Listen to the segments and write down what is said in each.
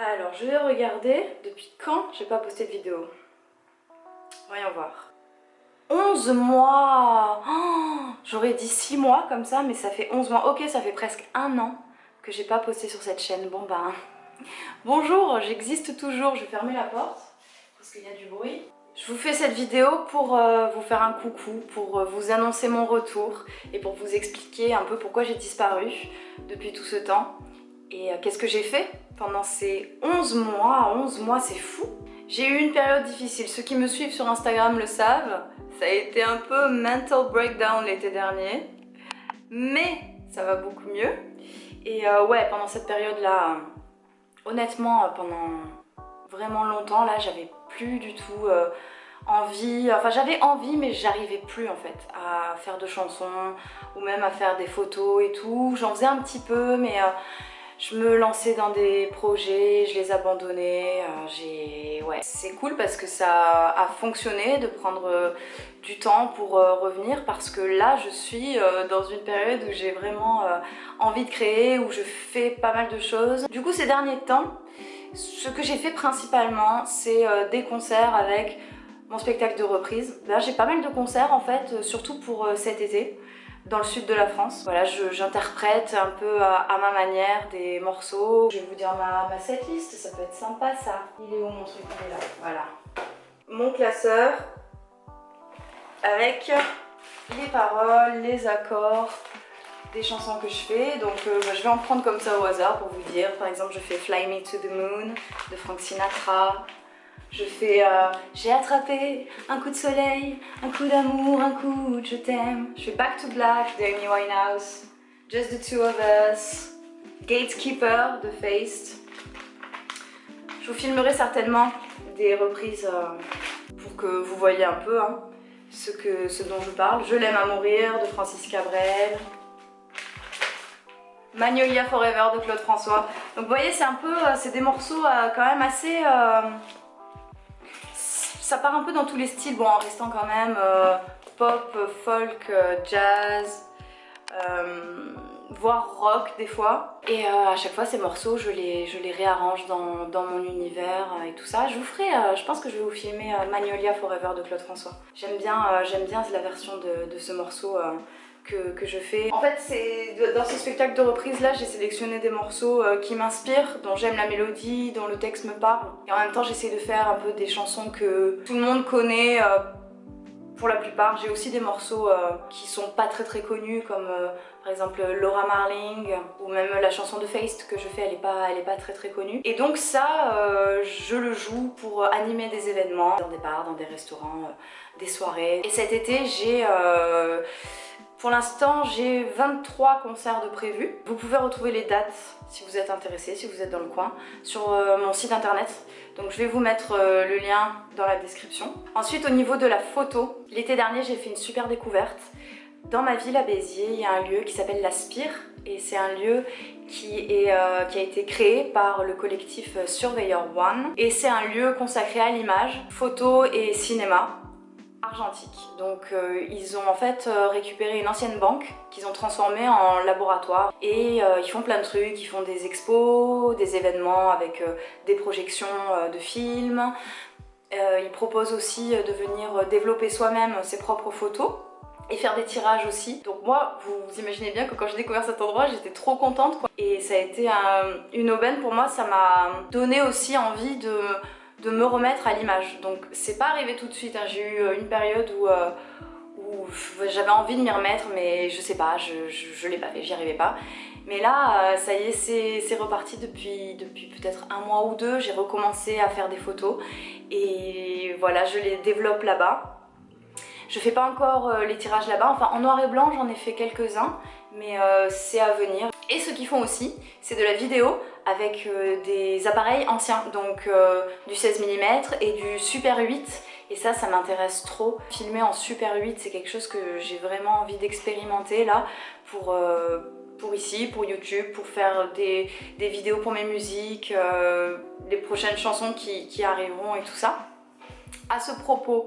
Alors, je vais regarder depuis quand j'ai pas posté de vidéo. Voyons voir. 11 mois oh, J'aurais dit 6 mois comme ça, mais ça fait 11 mois. Ok, ça fait presque un an que j'ai pas posté sur cette chaîne. Bon bah... Bonjour, j'existe toujours. Je vais fermer la porte parce qu'il y a du bruit. Je vous fais cette vidéo pour euh, vous faire un coucou, pour euh, vous annoncer mon retour et pour vous expliquer un peu pourquoi j'ai disparu depuis tout ce temps. Et euh, qu'est-ce que j'ai fait pendant ces 11 mois? 11 mois, c'est fou J'ai eu une période difficile. Ceux qui me suivent sur Instagram le savent. Ça a été un peu mental breakdown l'été dernier. Mais ça va beaucoup mieux. Et euh, ouais, pendant cette période-là, euh, honnêtement, pendant vraiment longtemps, là, j'avais plus du tout envie... Enfin, j'avais envie, mais j'arrivais plus, en fait, à faire de chansons ou même à faire des photos et tout. J'en faisais un petit peu, mais je me lançais dans des projets, je les abandonnais. Euh. C'est cool parce que ça a fonctionné de prendre euh, du temps pour euh, revenir parce que là je suis dans une période où j'ai vraiment envie de créer, où je fais pas mal de choses. Du coup ces derniers temps, ce que j'ai fait principalement c'est des concerts avec mon spectacle de reprise. Là j'ai pas mal de concerts en fait, surtout pour cet été dans le sud de la France. Voilà, j'interprète un peu à, ma manière des morceaux. Je vais vous dire ma, ma setlist, ça peut être sympa ça. Il est où mon truc? Il est là, voilà. Mon classeur avec les paroles, les accords, des chansons que je fais. Donc euh, bah, je vais en prendre comme ça au hasard pour vous dire. Par exemple, je fais Fly Me to the Moon de Frank Sinatra. Je fais euh, J'ai attrapé un coup de soleil, un coup d'amour, un coup de je t'aime. Je fais Back to Black de Amy Winehouse. Just the Two of Us. Gatekeeper de Faced. Je vous filmerai certainement des reprises euh, pour que vous voyez un peu hein, ce, dont je parle. Je l'aime à mourir de Francis Cabrel. Magnolia Forever de Claude François. Donc vous voyez, c'est un peu, euh, c'est des morceaux quand même assez ça part un peu dans tous les styles, bon en restant quand même euh, pop, folk, euh, jazz, euh, voire rock des fois. Et à chaque fois ces morceaux je les, je les réarrange dans, dans, mon univers et tout ça. Je vous ferai, je pense que je vais vous filmer Magnolia Forever de Claude François. J'aime bien, bien la version de, de ce morceau que, je fais. En fait, c'est dans ce spectacle de reprise là, j'ai sélectionné des morceaux euh, qui m'inspirent, dont j'aime la mélodie, dont le texte me parle. Et en même temps, j'essaie de faire un peu des chansons que tout le monde connaît euh, pour la plupart. J'ai aussi des morceaux euh, qui sont pas très très connus comme par exemple Laura Marling ou même la chanson de Feist que je fais, elle est pas, elle est pas très très connue. Et donc ça, je le joue pour animer des événements, dans des bars, dans des restaurants, des soirées. Et cet été, j'ai pour l'instant, j'ai 23 concerts de prévus. Vous pouvez retrouver les dates si vous êtes intéressé, si vous êtes dans le coin, sur euh, mon site internet. Donc je vais vous mettre euh, le lien dans la description. Ensuite, au niveau de la photo, l'été dernier, j'ai fait une super découverte. Dans ma ville à Béziers, il y a un lieu qui s'appelle La Spire et c'est un lieu qui, euh, qui a été créé par le collectif Surveyor One et c'est un lieu consacré à l'image, photo et cinéma argentique. Donc euh, ils ont en fait euh, récupéré une ancienne banque qu'ils ont transformée en laboratoire et euh, ils font plein de trucs, ils font des expos, des événements avec des projections de films. ils proposent aussi de venir développer soi-même ses propres photos et faire des tirages aussi. Donc moi, vous imaginez bien que quand j'ai découvert cet endroit, j'étais trop contente quoi. Et ça a été une aubaine pour moi, ça m'a donné aussi envie de de me remettre à l'image. Donc c'est pas arrivé tout de suite, hein. j'ai eu euh, une période où, euh, j'avais envie de m'y remettre mais je sais pas, je, je, l'ai pas fait, j'y arrivais pas. Mais là, euh, ça y est, c'est reparti depuis, depuis peut-être un mois ou deux, j'ai recommencé à faire des photos et voilà, je les développe là-bas. Je fais pas encore les tirages là-bas, enfin en noir et blanc j'en ai fait quelques-uns, mais c'est à venir. Et ce qu'ils font aussi, c'est de la vidéo avec euh, des appareils anciens, donc euh, du 16 mm et du Super 8 et ça, ça m'intéresse trop. Filmer en Super 8, c'est quelque chose que j'ai vraiment envie d'expérimenter là pour, euh, ici, pour YouTube, pour faire des, des vidéos pour mes musiques, les prochaines chansons qui, qui, arriveront et tout ça. À ce propos,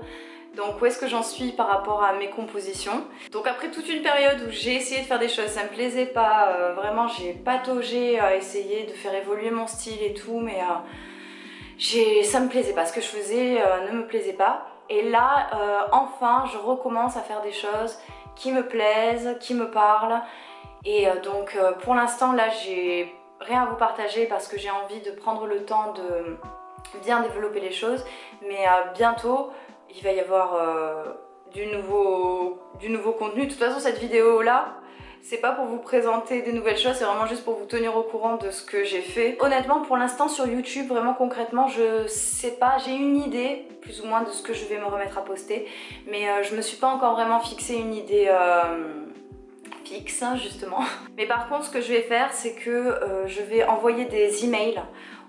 Donc où est-ce que j'en suis par rapport à mes compositions? Donc après toute une période où j'ai essayé de faire des choses, ça me plaisait pas, euh, vraiment j'ai pataugé à essayer de faire évoluer mon style et tout, mais euh, ça me plaisait pas, ce que je faisais euh, ne me plaisait pas. Et là, enfin, je recommence à faire des choses qui me plaisent, qui me parlent. Et donc pour l'instant là j'ai rien à vous partager parce que j'ai envie de prendre le temps de bien développer les choses. Mais bientôt, il va y avoir euh, du, nouveau, du nouveau contenu. De toute façon, cette vidéo-là, c'est pas pour vous présenter des nouvelles choses, c'est vraiment juste pour vous tenir au courant de ce que j'ai fait. Honnêtement, pour l'instant sur YouTube, vraiment concrètement, je sais pas, j'ai une idée plus ou moins de ce que je vais me remettre à poster, mais euh, je me suis pas encore vraiment fixé une idée euh, fixe, justement. Mais par contre, ce que je vais faire, c'est que je vais envoyer des emails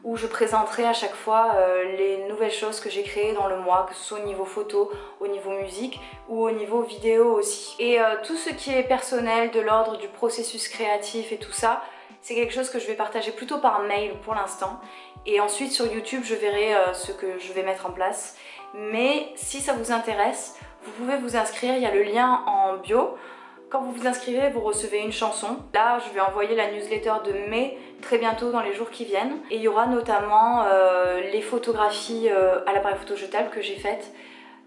où je présenterai à chaque fois euh, les nouvelles choses que j'ai créées dans le mois, que ce soit au niveau photo, au niveau musique ou au niveau vidéo aussi. Et euh, tout ce qui est personnel, de l'ordre du processus créatif et tout ça, c'est quelque chose que je vais partager plutôt par mail pour l'instant. Et ensuite sur YouTube, je verrai euh, ce que je vais mettre en place. Mais si ça vous intéresse, vous pouvez vous inscrire, il y a le lien en bio. Quand vous vous inscrivez, vous recevez une chanson. Là, je vais envoyer la newsletter de mai très bientôt dans les jours qui viennent. Et il y aura notamment euh, les photographies euh, à l'appareil photo jetable que j'ai faites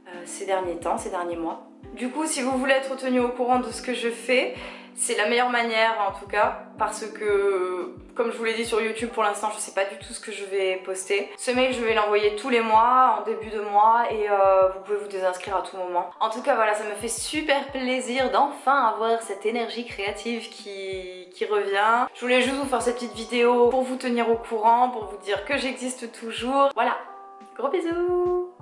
euh, ces derniers temps, ces derniers mois. Du coup, si vous voulez être tenu au courant de ce que je fais, c'est la meilleure manière en tout cas parce que comme je vous l'ai dit sur YouTube pour l'instant je sais pas du tout ce que je vais poster. Ce mail je vais l'envoyer tous les mois en début de mois et euh, vous pouvez vous désinscrire à tout moment. En tout cas voilà ça me fait super plaisir d'enfin avoir cette énergie créative qui, qui revient. Je voulais juste vous faire cette petite vidéo pour vous tenir au courant, pour vous dire que j'existe toujours. Voilà, gros bisous